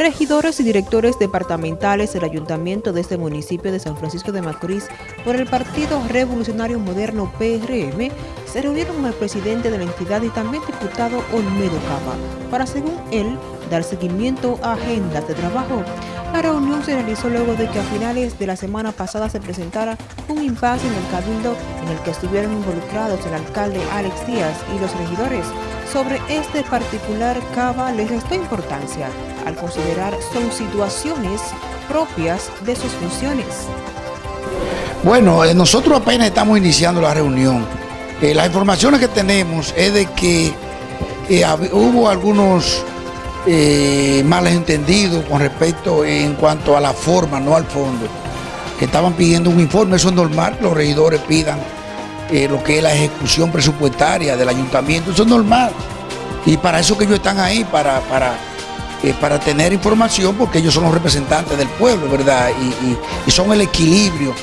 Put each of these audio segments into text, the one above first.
Regidores y directores departamentales del ayuntamiento de este municipio de San Francisco de Macorís por el Partido Revolucionario Moderno PRM se reunieron con el presidente de la entidad y también diputado Olmedo Cava para, según él, dar seguimiento a agendas de trabajo. La reunión se realizó luego de que a finales de la semana pasada se presentara un impasse en el cabildo en el que estuvieron involucrados el alcalde Alex Díaz y los regidores. Sobre este particular, Cava les restó importancia al considerar son situaciones propias de sus funciones. Bueno, eh, nosotros apenas estamos iniciando la reunión. Eh, las informaciones que tenemos es de que eh, hubo algunos eh, males entendidos con respecto en cuanto a la forma, no al fondo, que estaban pidiendo un informe, eso es normal, los regidores pidan eh, lo que es la ejecución presupuestaria del ayuntamiento, eso es normal. Y para eso que ellos están ahí, para, para, eh, para tener información, porque ellos son los representantes del pueblo, ¿verdad? Y, son el equilibrio,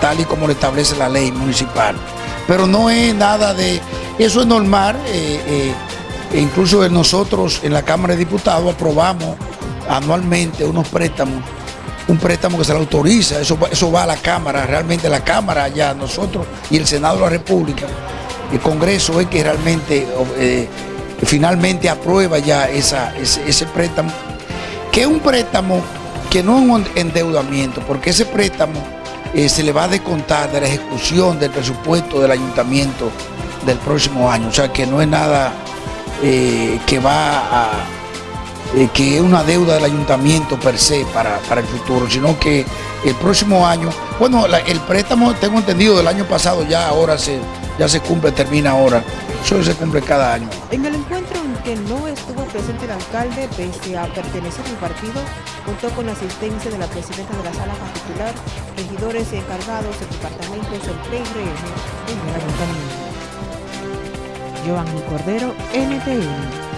tal y como lo establece la ley municipal. Pero no es nada de... Eso es normal. Eh, incluso nosotros en la Cámara de Diputados aprobamos anualmente unos préstamos un préstamo que se le autoriza, eso, va a la Cámara, realmente la Cámara ya, nosotros y el Senado de la República, el Congreso es que realmente eh, finalmente aprueba ya ese, préstamo, que es un préstamo que no es un endeudamiento, porque ese préstamo eh, se le va a descontar de la ejecución del presupuesto del ayuntamiento del próximo año, o sea que no es nada eh, que va a eh, que es una deuda del ayuntamiento per se para, el futuro, sino que el próximo año, bueno, el préstamo, tengo entendido, del año pasado ya ahora se, ya se cumple, termina ahora. Eso se cumple cada año. En el encuentro en que no estuvo presente el alcalde, pese a pertenecer al partido, contó con la asistencia de la presidenta de la sala particular, regidores y encargados de departamentos del PRM en el ayuntamiento. Giovanni Cordero, NTN.